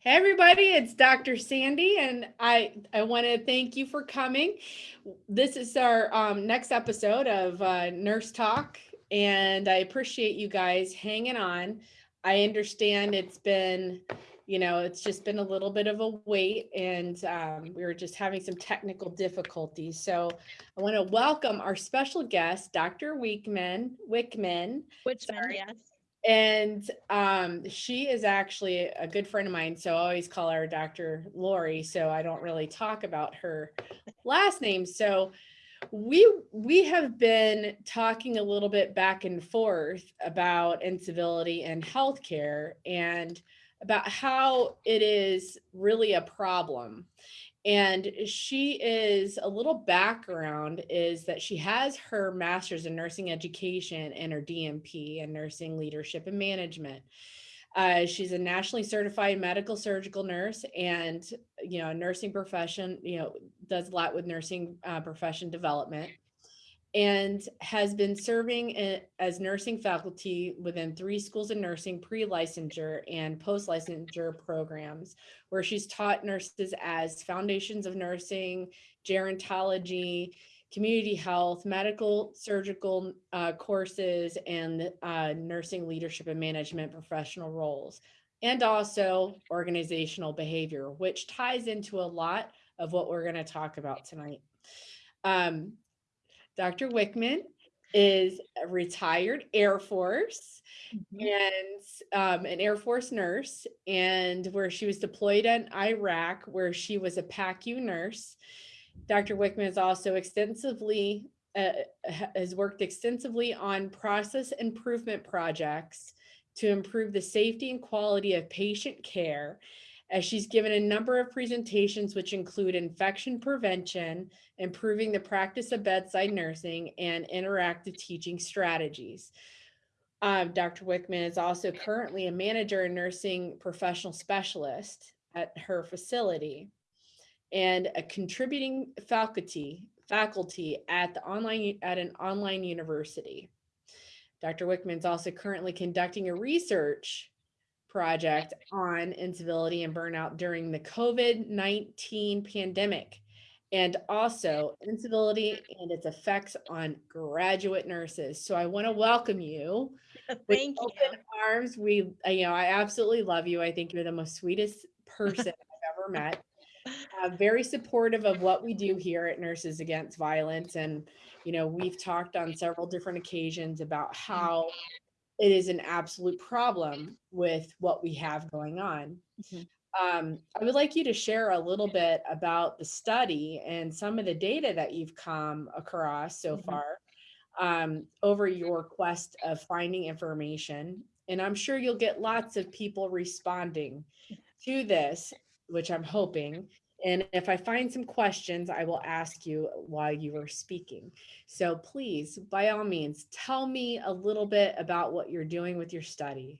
Hey everybody, it's Dr. Sandy and I I want to thank you for coming. This is our um, next episode of uh, Nurse Talk and I appreciate you guys hanging on. I understand it's been, you know, it's just been a little bit of a wait and um, we were just having some technical difficulties. So I want to welcome our special guest, Dr. Wickman, Wickman. Whichman, Sorry. yes. And um, she is actually a good friend of mine. So I always call her Dr. Lori. So I don't really talk about her last name. So we we have been talking a little bit back and forth about incivility in healthcare and about how it is really a problem and she is a little background is that she has her master's in nursing education and her DNP in nursing leadership and management. Uh, she's a nationally certified medical surgical nurse and you know nursing profession you know does a lot with nursing uh, profession development and has been serving as nursing faculty within three schools of nursing pre-licensure and post-licensure programs where she's taught nurses as foundations of nursing gerontology community health medical surgical uh, courses and uh, nursing leadership and management professional roles and also organizational behavior which ties into a lot of what we're going to talk about tonight. Um, Dr. Wickman is a retired Air Force Mhm. and um, an Air Force nurse, and where she was deployed in Iraq, where she was a PACU nurse. Dr. Wickman has also extensively uh, has worked extensively on process improvement projects to improve the safety and quality of patient care. As she's given a number of presentations, which include infection prevention, improving the practice of bedside nursing, and interactive teaching strategies. Um, Dr. Wickman is also currently a manager and nursing professional specialist at her facility and a contributing faculty faculty at the online at an online university. Dr. Wickman is also currently conducting a research project on incivility and burnout during the COVID-19 pandemic and also incivility and its effects on graduate nurses. So I want to welcome you with Thank you. open arms. We, uh, you know, I absolutely love you. I think you're the most sweetest person I've ever met. Uh, very supportive of what we do here at Nurses Against Violence. And, you know, we've talked on several different occasions about how it is an absolute problem with what we have going on. Mhm. Um, I would like you to share a little bit about the study and some of the data that you've come across so Mhm. far um, over your quest of finding information. And I'm sure you'll get lots of people responding to this, which I'm hoping. And if I find some questions, I will ask you while you are speaking. So please, by all means, tell me a little bit about what you're doing with your study.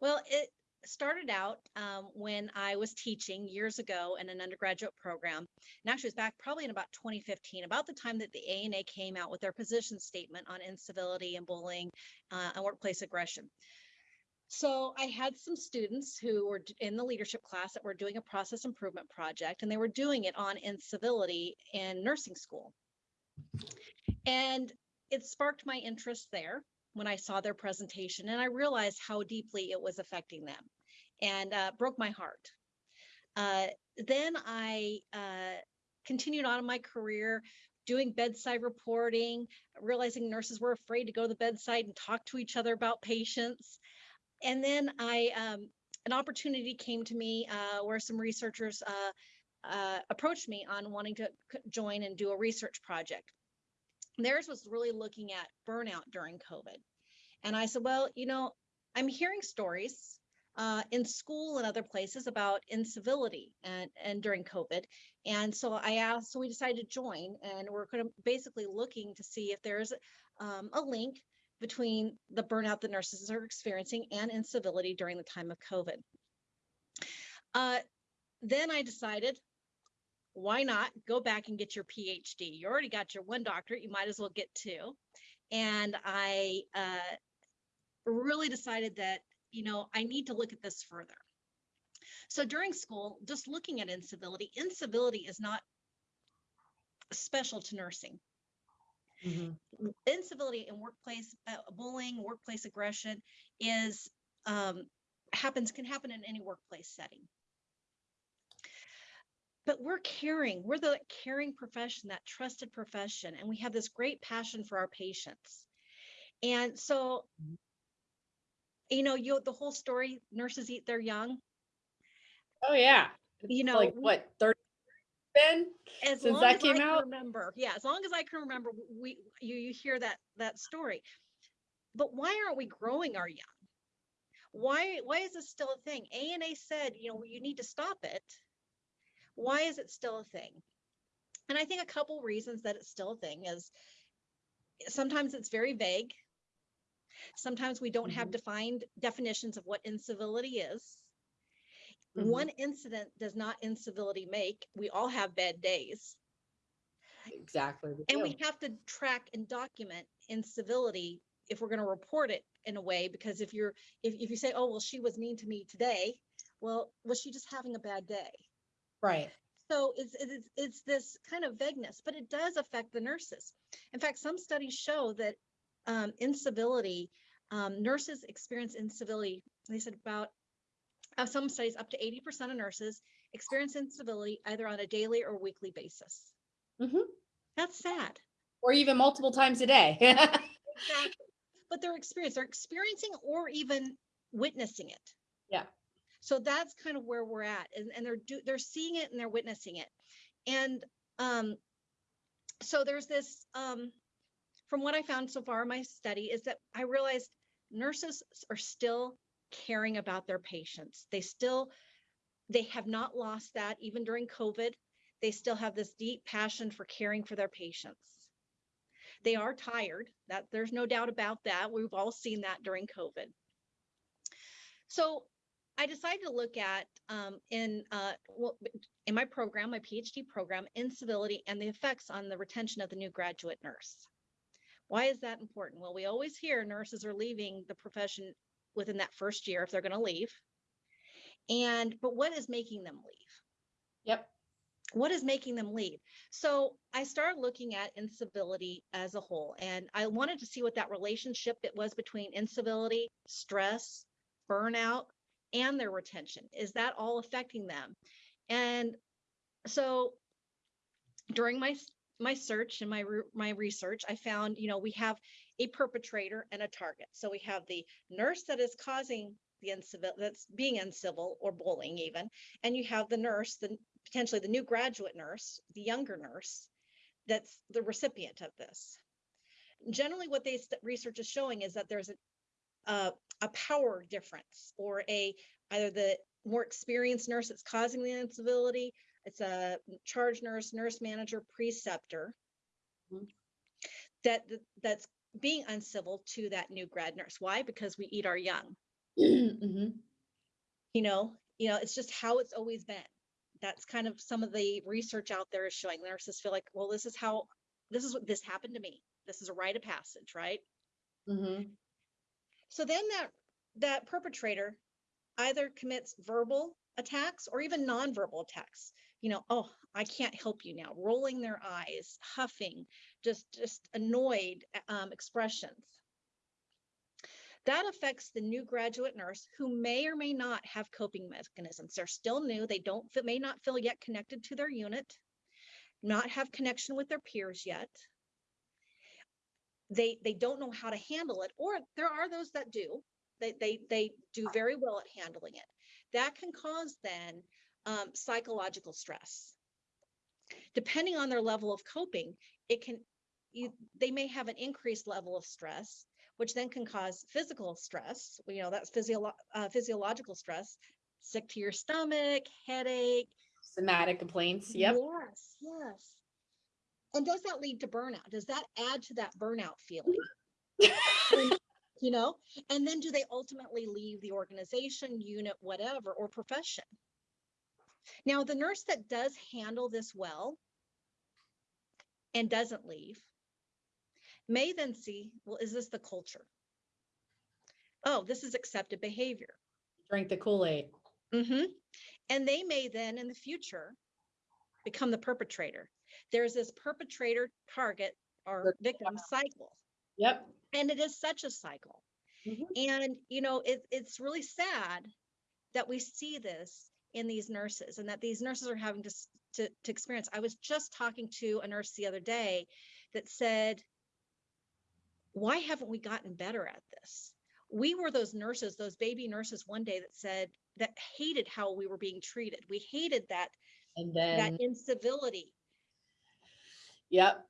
Well, it started out um, when I was teaching years ago in an undergraduate program. And actually, it was back probably in about 2015, about the time that the ANA came out with their position statement on incivility and bullying uh, and workplace aggression. So I had some students who were in the leadership class that were doing a process improvement project, and they were doing it on incivility in nursing school. And it sparked my interest there when I saw their presentation, and I realized how deeply it was affecting them, and uh, broke my heart. Uh, then I uh, continued on in my career doing bedside reporting, realizing nurses were afraid to go to the bedside and talk to each other about patients. And then I, um, an opportunity came to me uh, where some researchers uh, uh, approached me on wanting to join and do a research project. Theirs was really looking at burnout during COVID. And I said, well, you know, I'm hearing stories uh, in school and other places about incivility and, and during COVID. And so I asked, so we decided to join, and we're kind of basically looking to see if there's um, a link between the burnout that nurses are experiencing and incivility during the time of COVID. Uh, then I decided, why not go back and get your PhD? You already got your one doctorate, you might as well get two. And I uh, really decided that, you know, I need to look at this further. So during school, just looking at incivility, incivility is not special to nursing. Mhm. Incivility in workplace uh, bullying, workplace aggression is um, happens can happen in any workplace setting. But we're caring. We're the caring profession, that trusted profession, and we have this great passion for our patients. And so, Mhm. you know, you the whole story. Nurses eat their young. Oh, yeah. You know, Like what, 30 been? as since long that as came out? remember, yeah, as long as I can remember, we you you hear that that story. But why aren't we growing our young? Why why is this still a thing? A and A said, you know, you need to stop it. Why is it still a thing? And I think a couple reasons that it's still a thing is sometimes it's very vague. Sometimes we don't have Mhm. defined definitions of what incivility is. Mhm. One incident does not incivility make. We all have bad days. Exactly. And we have to track and document incivility if we're going to report it in a way, because if you're, if, if you say, oh, well, she was mean to me today, well, was she just having a bad day? Right. So it's, it's, it's this kind of vagueness, but it does affect the nurses. In fact, some studies show that um, incivility, um, nurses experience incivility. They said about, uh, some studies, up to 80% of nurses experience incivility either on a daily or weekly basis. Mhm. That's sad. Or even multiple times a day. Exactly. But they're experiencing, they're experiencing or even witnessing it. Yeah. So that's kind of where we're at. And, and they're do, they're seeing it and they're witnessing it. And um so there's this um from what I found so far in my study is that I realized nurses are still caring about their patients. They still they have not lost that even during COVID. They still have this deep passion for caring for their patients. They are tired. That there's no doubt about that. We've all seen that during COVID. So I decided to look at um, in uh, well, in my program, my PhD program, incivility and the effects on the retention of the new graduate nurse. Why is that important? Well, we always hear nurses are leaving the profession within that first year if they're going to leave. And but what is making them leave? Yep. what is making them leave? So I started looking at incivility as a whole, and I wanted to see what that relationship it was between incivility, stress, burnout, and their retention. Is that all affecting them? And so during my my search and my my research, I found you know we have a perpetrator and a target. So we have the nurse that is causing the uncivil that's being uncivil or bullying even, and you have the nurse, the potentially the new graduate nurse, the younger nurse, that's the recipient of this. Generally, what they st- research is showing is that there's a a, a power difference or a either the more experienced nurse that's causing the incivility, it's a charge nurse, nurse manager, preceptor Mhm. that that- that's being uncivil to that new grad nurse. Why? Because we eat our young Mhm. you know you know it's just how it's always been that's kind of some of the research out there is showing nurses feel like well this is how this is what this happened to me this is a rite of passage right Mhm. so then that that perpetrator either commits verbal attacks or even nonverbal attacks you know oh i can't help you now rolling their eyes huffing just just annoyed um, expressions that affects the new graduate nurse who may or may not have coping mechanisms. They're still new. They don't may not feel yet connected to their unit, not have connection with their peers yet. They they don't know how to handle it, or there are those that do. They they they do very well at handling it. That can cause then um, psychological stress. Depending on their level of coping, it can you, they may have an increased level of stress which then can cause physical stress. You know, that's physio- uh, physiological stress, sick to your stomach, headache. Somatic complaints. Yep. Yes, yes. And does that lead to burnout? Does that add to that burnout feeling? And, you know, and then do they ultimately leave the organization, unit, whatever, or profession? Now, the nurse that does handle this well and doesn't leave may then see, well, is this the culture? Oh, this is accepted behavior. Drink the Kool-Aid. Mm-hmm. And they may then in the future become the perpetrator. There's this perpetrator target or victim cycle. Yep. And it is such a cycle. Mhm. And, you know, it, it's really sad that we see this in these nurses and that these nurses are having to, to, to experience. I was just talking to a nurse the other day that said, why haven't we gotten better at this? We were those nurses, those baby nurses one day that said, that hated how we were being treated. We hated that, And then that incivility. yep.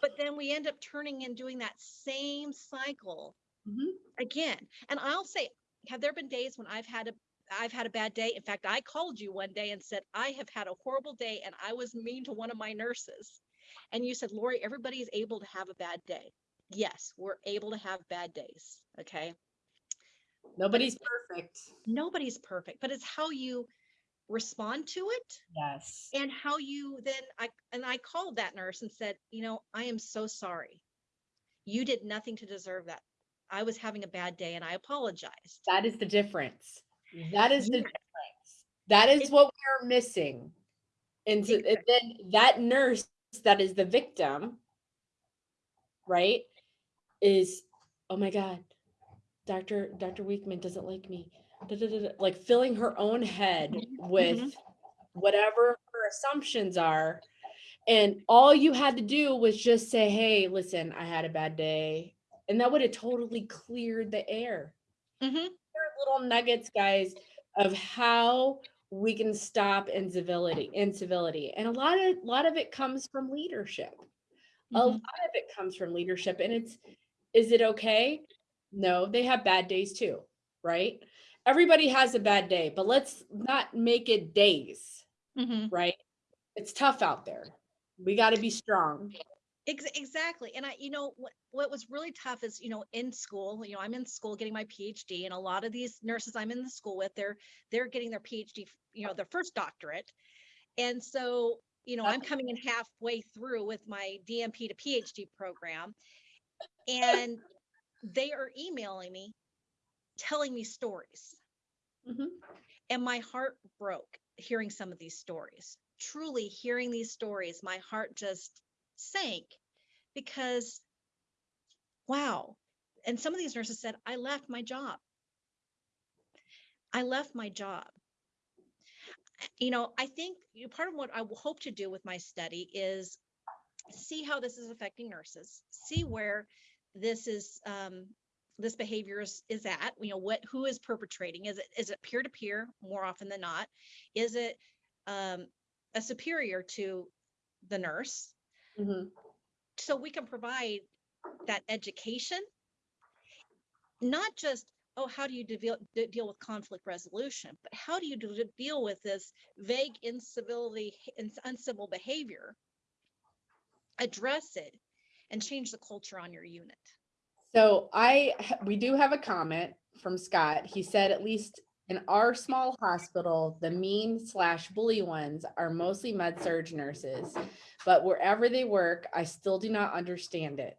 But then we end up turning and doing that same cycle Mhm. again. And I'll say, have there been days when I've had a I've had a bad day? In fact, I called you one day and said, I have had a horrible day and I was mean to one of my nurses. And you said, Lori, everybody is able to have a bad day. Yes, we're able to have bad days. Okay. Nobody's perfect. Nobody's perfect, but it's how you respond to it Yes. and how you then I and I called that nurse and said, you know, I am so sorry. You did nothing to deserve that. I was having a bad day and I apologized. That is the difference. That is the difference. That is what we are missing. And, so, and then that nurse that is the victim, right, is, oh my God, Dr. Dr. Weekman doesn't like me. da, da, da, da," Like filling her own head with whatever her assumptions are. And all you had to do was just say, hey, listen, I had a bad day. And that would have totally cleared the air Mhm. Little nuggets, guys, of how we can stop incivility, incivility. And a lot of a lot of it comes from leadership. A Mhm. lot of it comes from leadership. And it's is it okay? No, they have bad days too, right? Everybody has a bad day, but let's not make it days, Mhm. right? It's tough out there. We got to be strong. Ex- exactly. And I, you know, what, what was really tough is, you know, in school, you know, I'm in school getting my PhD and a lot of these nurses I'm in the school with, they're, they're getting their PhD, you know, their first doctorate. And so, you know, I'm coming in halfway through with my DNP to PhD program and they are emailing me, telling me stories. Mhm. And my heart broke hearing some of these stories. Truly hearing these stories, my heart just sank because, wow. And some of these nurses said, I left my job. I left my job. You know, I think part of what I hope to do with my study is see how this is affecting nurses, see where this is um, this behavior is, is at you know what who is perpetrating is it is it peer to peer more often than not is it um, a superior to the nurse Mhm. so we can provide that education not just oh how do you deal, de- deal with conflict resolution but how do you do, deal with this vague incivility and uncivil behavior address it and change the culture on your unit So I, we do have a comment from Scott. He said, at least in our small hospital, the mean slash bully ones are mostly med surg nurses. But wherever they work, I still do not understand it.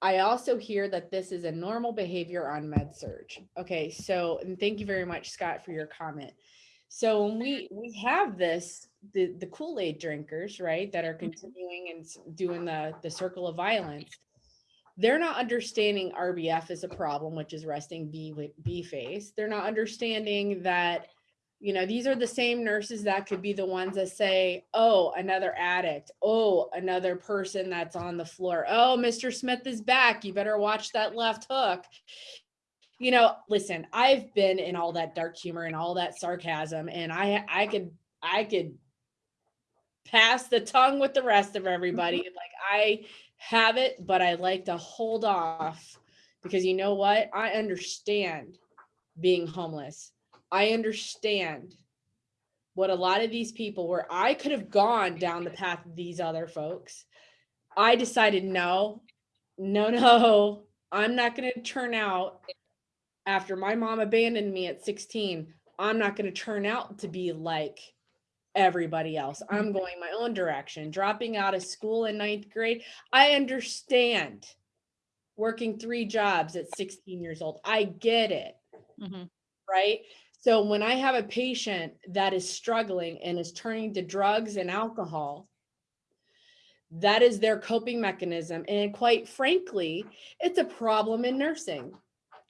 I also hear that this is a normal behavior on med surg. Okay, so, and thank you very much, Scott, for your comment. So when we, we have this, the, the Kool-Aid drinkers, right, that are mm-hmm. continuing and doing the, the circle of violence they're not understanding RBF is a problem, which is resting B B face. They're not understanding that, you know, these are the same nurses that could be the ones that say, oh, another addict. Oh, another person that's on the floor. Oh, Mr. Smith is back. You better watch that left hook. You know, listen, I've been in all that dark humor and all that sarcasm, and I I could I could pass the tongue with the rest of everybody. Mm-hmm. Like I have it, but I like to hold off because you know what? I understand being homeless. I understand what a lot of these people where I could have gone down the path of these other folks. I decided no, no, no, I'm not going to turn out after my mom abandoned me at 16. I'm not going to turn out to be like everybody else. I'm going my own direction, dropping out of school in ninth grade. I understand working three jobs at 16 years old. I get it, Mhm. right? So when I have a patient that is struggling and is turning to drugs and alcohol, that is their coping mechanism. And quite frankly, it's a problem in nursing.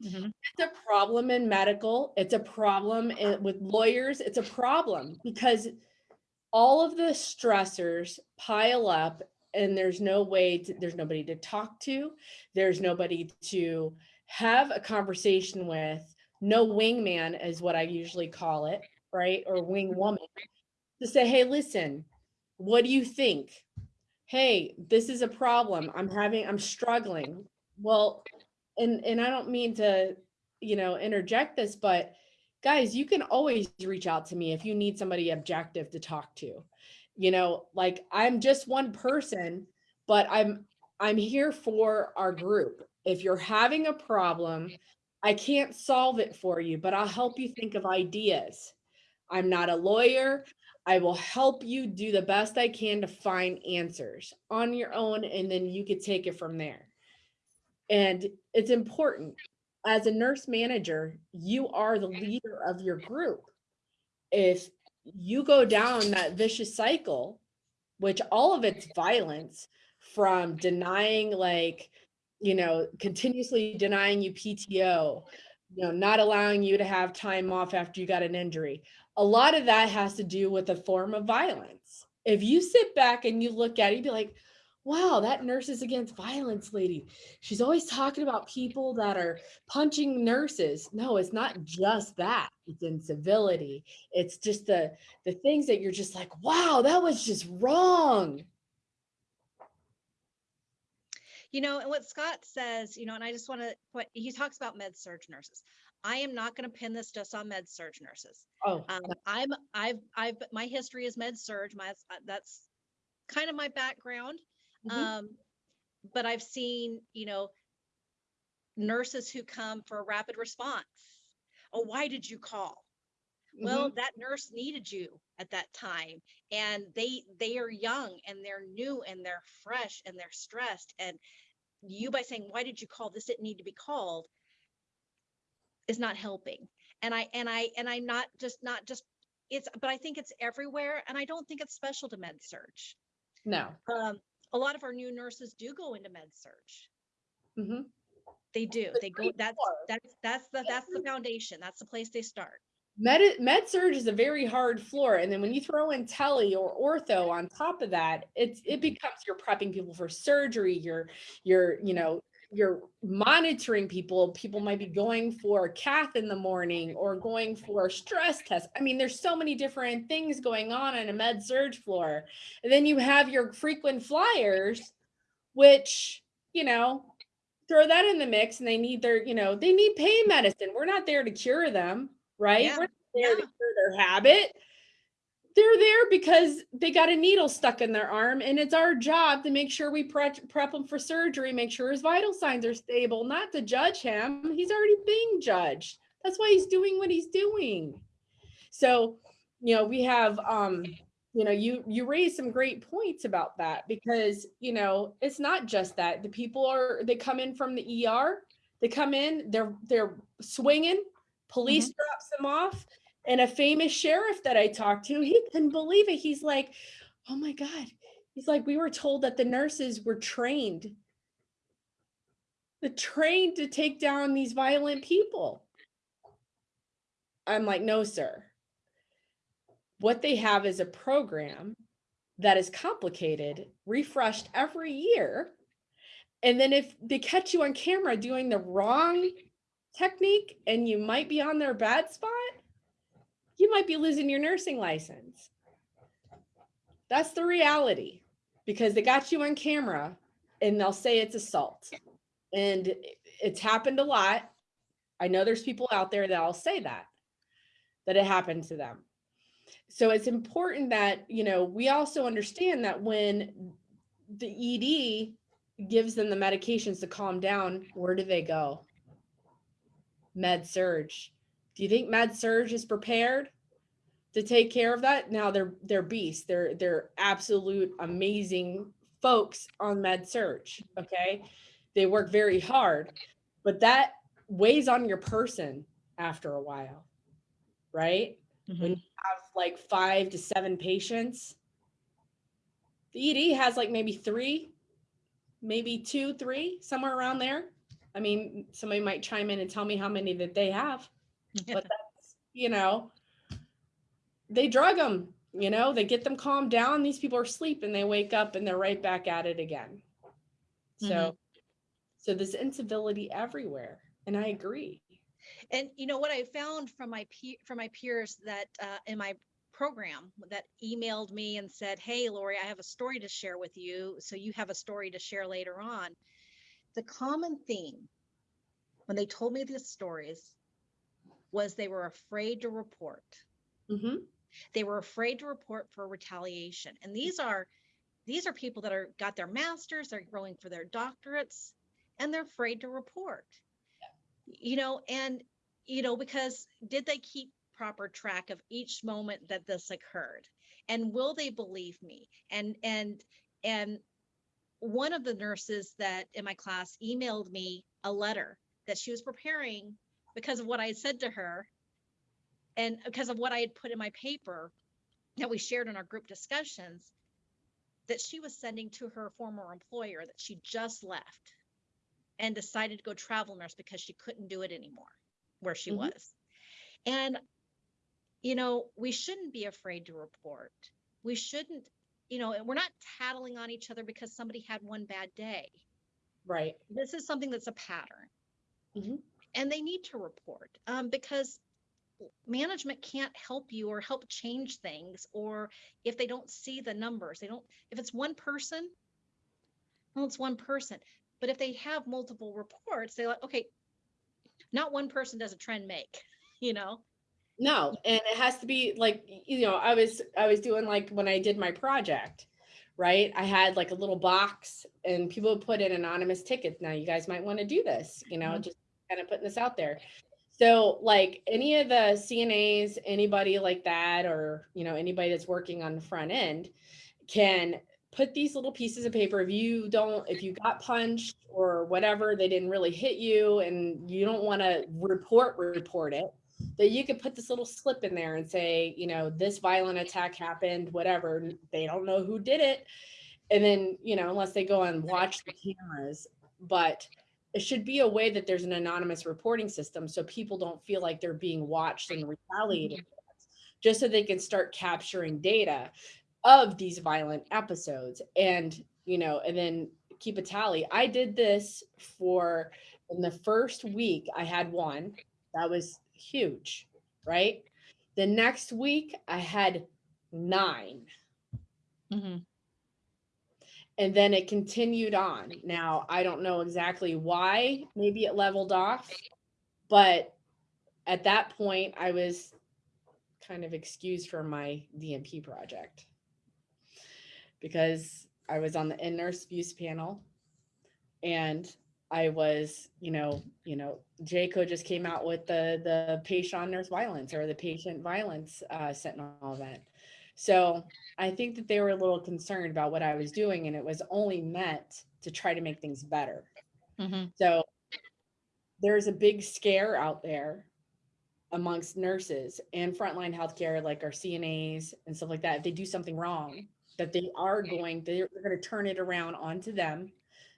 Mhm. It's a problem in medical. It's a problem in- with lawyers. It's a problem because all of the stressors pile up and there's no way to, there's nobody to talk to. There's nobody to have a conversation with. No wingman is what I usually call it, right? Or wing mm-hmm. woman to say, hey, listen, what do you think? Hey, this is a problem. I'm having, I'm struggling. Well, and and I don't mean to, you know, interject this, but guys, you can always reach out to me if you need somebody objective to talk to. You know, like I'm just one person, but I'm I'm here for our group. If you're having a problem, I can't solve it for you, but I'll help you think of ideas. I'm not a lawyer. I will help you do the best I can to find answers on your own, and then you could take it from there. And it's important as a nurse manager, you are the mm-hmm. leader of your group. If you go down that vicious cycle, which all of it's mm-hmm. violence from denying, like, you know, continuously denying you PTO, you know, not allowing you to have time off after you got an injury. A lot of that has to do with a form of violence. If you sit back and you look at it, you'd be like, wow, that nurses against violence lady. She's always talking about people that are punching nurses. No, it's not just that. It's incivility. It's just the the things that you're just like, wow, that was just wrong. You know, and what Scott says, you know, and I just want to put, he talks about med surg nurses. I am not going to pin this just on med surg nurses. Oh, Um, I'm, I've, I've, my history is med surg. My, that's kind of my background. Mhm. Um, but I've seen, you know, nurses who come for a rapid response. Oh, why did you call? Well, mhm. that nurse needed you at that time and they they are young and they're new and they're fresh and they're stressed and you by saying why did you call this didn't need to be called is not helping. And I and I and I'm not just not just it's but I think it's everywhere and I don't think it's special to med surg. no. Um a lot of our new nurses do go into med surg. Mhm. They do. They go that's that's that's the that's the foundation. That's the place they start. Med, med surg is a very hard floor. And then when you throw in tele or ortho on top of that, it's it becomes you're prepping people for surgery. You're you're, you know, you're monitoring people. People might be going for a cath in the morning or going for a stress test. I mean, there's so many different things going on in a med surg floor. And then you have your frequent flyers, which, you know, throw that in the mix and they need their, you know, they need pain medicine. We're not there to cure them, right? Yeah, We're not there to cure their habit. They're there because they got a needle stuck in their arm, and it's our job to make sure we prep, prep him for surgery, make sure his vital signs are stable, not to judge him. He's already being judged. That's why he's doing what he's doing. So, you know, we have um you know you you raise some great points about that because you know it's not just that the people are they come in from the ER they come in they're they're swinging police drops them off and a famous sheriff that I talked to he couldn't believe it. He's like oh my god. He's like we were told that the nurses were trained. The trained to take down these violent people. I'm like no sir. What they have is a program that is complicated, refreshed every year. And then if they catch you on camera doing the wrong technique and you might be on their bad spot, you might be losing your nursing license. That's the reality because they got you on camera and they'll say it's assault. And it's happened a lot. I know there's people out there that'll say that, that it happened to them so it's important that you know we also understand that when the ed gives them the medications to calm down where do they go med surg do you think med surg is prepared to take care of that now they're they're beasts they're they're absolute amazing folks on med surg okay they work very hard but that weighs on your person after a while right? Mhm. When you have like five to seven patients, the ED has like maybe three, maybe two, three, somewhere around there. I mean, somebody might chime in and tell me how many that they have, but that's, you know, they drug them, you know, they get them calmed down. These people are asleep and they wake up and they're right back at it again. So, Mhm. so there's incivility everywhere. And I agree. And you know what I found from my peer from my peers that uh, in my program that emailed me and said, "Hey, Lori, I have a story to share with you, so you have a story to share later on." The common theme when they told me these stories was they were afraid to report. hmm They were afraid to report for retaliation, and these are these are people that are got their masters, they're going for their doctorates, and they're afraid to report. You know and you know because did they keep proper track of each moment that this occurred? And will they believe me? And and and one of the nurses that in my class emailed me a letter that she was preparing because of what i had said to her and because of what i had put in my paper that we shared in our group discussions that she was sending to her former employer that she just left and decided to go travel nurse because she couldn't do it anymore where she Mhm. was. And, you know, we shouldn't be afraid to report. We shouldn't, you know, and we're not tattling on each other because somebody had one bad day. Right. This is something that's a pattern. Mhm. And they need to report um, because management can't help you or help change things or if they don't see the numbers they don't if it's one person well it's one person but if they have multiple reports they're like okay not one person does a trend make you know No, and it has to be like, you know, I was I was doing like when I did my project, right? I had like a little box and people would put in anonymous tickets. Now you guys might want to do this, you know, Mhm. just kind of putting this out there. So like any of the CNAs, anybody like that, or you know, anybody that's working on the front end can put these little pieces of paper. If you don't, if you got punched or whatever, they didn't really hit you and you don't want to report, report it that you could put this little slip in there and say, you know, this violent attack happened, whatever. They don't know who did it. And then, you know, unless they go and watch the cameras, but it should be a way that there's an anonymous reporting system so people don't feel like they're being watched and retaliated against, mm-hmm. just so they can start capturing data of these violent episodes and, you know, and then keep a tally. I did this for in the first week, I had one. That was huge, right? The next week, I had nine, mm-hmm. And then it continued on. Now, I don't know exactly why, maybe it leveled off, but at that point, I was kind of excused from my DNP project because I was on the in nurse abuse panel and I was, you know, you know, JCAHO just came out with the the patient nurse violence or the patient violence uh, sentinel event. So I think that they were a little concerned about what I was doing, and it was only meant to try to make things better. Mm-hmm. So there's a big scare out there amongst nurses and frontline healthcare, like our CNAs and stuff like that. If they do something wrong, that they are going, they're, they're going to turn it around onto them,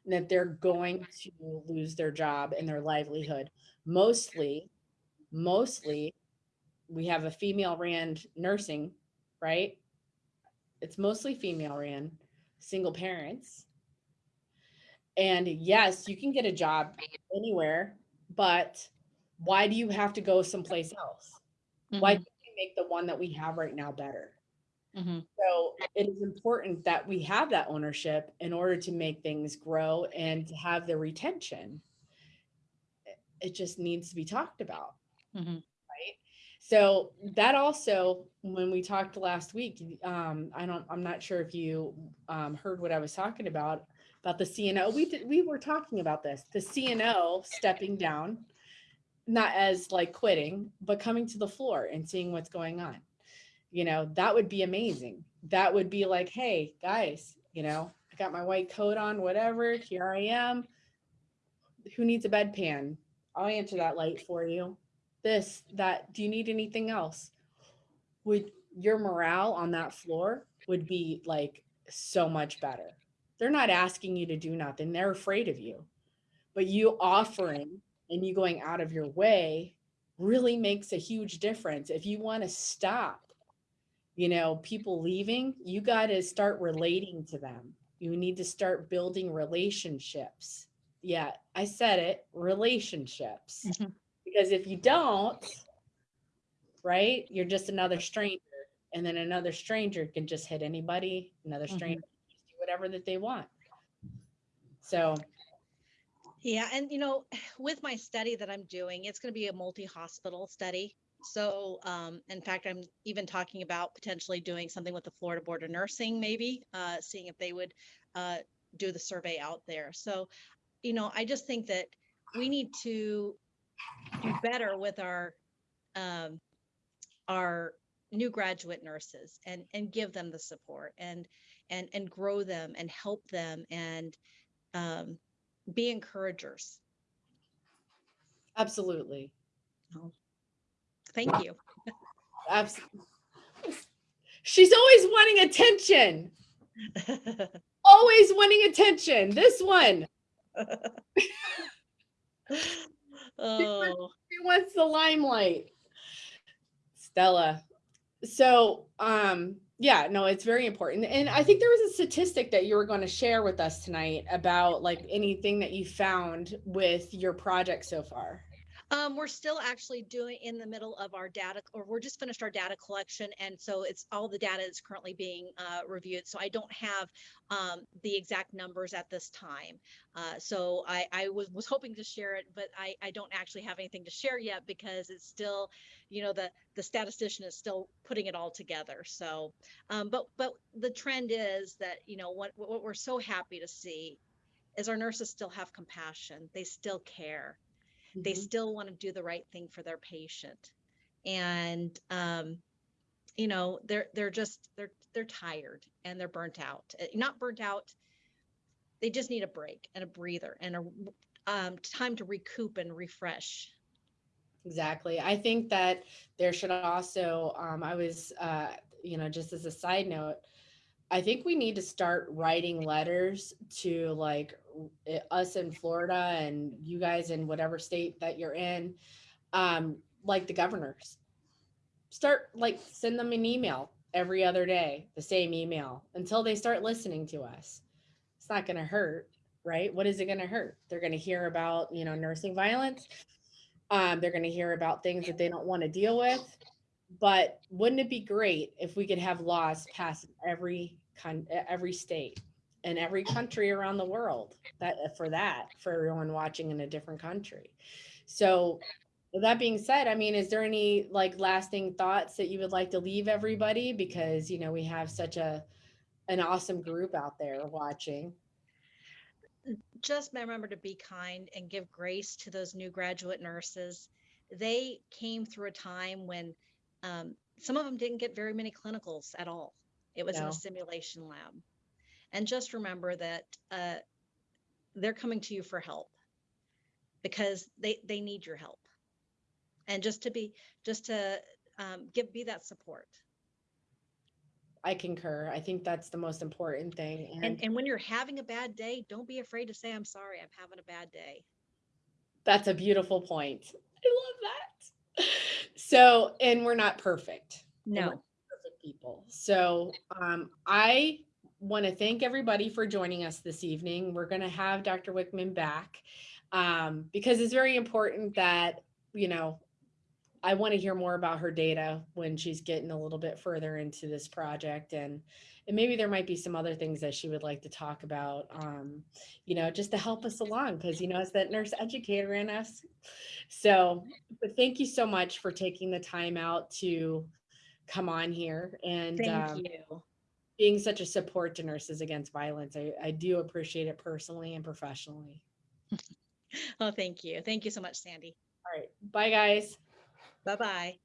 and that they're going to lose their job and their livelihood. Mostly, mostly, we have a female ran nursing, right? It's mostly female ran, single parents. And yes, you can get a job anywhere, but why do you have to go someplace else? Why mm-hmm. can't we make the one that we have right now better? Mm-hmm. So it is important that we have that ownership in order to make things grow and to have the retention. It- just needs to be talked about. Right. So that also, when we talked last week, um, I don't, I'm not sure if you um, heard what I was talking about, about the CNO. We did, we were talking about this, the CNO stepping down, not as like quitting, but coming to the floor and seeing what's going on. You know, that would be amazing. That would be like, hey, guys, you know, I got my white coat on, whatever, here I am. Who needs a bedpan? I'll answer that light for you this, that, do you need anything else? Would your morale on that floor would be like so much better. They're not asking you to do nothing. They're afraid of you. But you offering and you going out of your way really makes a huge difference. If you want to stop, you know, people leaving, you got to start relating to them. You need to start building relationships. Yeah, I said it, relationships. Mhm. Because if you don't, right, you're just another stranger. And then another stranger can just hit anybody, another Mhm. stranger can just do whatever that they want. So, Yeah, and you know, with my study that I'm doing, it's going to be a multi-hospital study. So, um, in fact, I'm even talking about potentially doing something with the Florida Board of Nursing, maybe, uh, seeing if they would uh, do the survey out there. So, you know, I just think that we need to do better with our um, our new graduate nurses and and give them the support and and and grow them and help them and um, be encouragers. absolutely. Thank you. Absolutely. She's always wanting attention. Always wanting attention. This one, oh, she wants the limelight. Stella. So, um, yeah, no, it's very important. And I think there was a statistic that you were going to share with us tonight about like anything that you found with your project so far. Um, we're still actually doing in the middle of our data, or we're just finished our data collection, and so it's all the data is currently being uh, reviewed. So I don't have um, the exact numbers at this time. Uh, so I, I was was hoping to share it, but I I don't actually have anything to share yet because it's still, you know, the the statistician is still putting it all together. So, um, but but the trend is that you know what what we're so happy to see is our nurses still have compassion. They still care they Mhm. still want to do the right thing for their patient and um you know they're they're just they're they're tired and they're burnt out Uh, not burnt out they just need a break and a breather and a um, time to recoup and refresh Exactly. I think that there should also, um, I was, uh, you know, just as a side note, I think we need to start writing letters to like us in Florida and you guys in whatever state that you're in, um, like the governors. Start like send them an email every other day, the same email until they start listening to us. It's not going to hurt, right? What is it going to hurt? They're going to hear about, you know, nursing violence um, they're going to hear about things that they don't want to deal with. But wouldn't it be great if we could have laws passed every con- every state and every country around the world that uh, for that for everyone watching in a different country. So that being said, I mean, is there any like lasting thoughts that you would like to leave everybody because you know we have such a an awesome group out there watching. just remember to be kind and give grace to those new graduate nurses. They came through a time when um, some of them didn't get very many clinicals at all. It was in a simulation lab. And just remember that uh, they're coming to you for help because they, they need your help. And just to be, just to um, give, be that support. I concur. I think that's the most important thing. And, and when you're having a bad day, don't be afraid to say, I'm sorry, I'm having a bad day. That's a beautiful point. I love that. So, and we're not perfect. No. Perfect people. So, um, I want to thank everybody for joining us this evening. We're going to have Dr. Wickman back um, because it's very important that, you know, I want to hear more about her data when she's getting a little bit further into this project and and maybe there might be some other things that she would like to talk about um, you know just to help us along because you know it's that nurse educator in us so but thank you so much for taking the time out to come on here and Thank um, you. Being such a support to nurses against violence I, I do appreciate it personally and professionally Oh, thank you. Thank you so much, Sandy. all right bye guys Bye bye.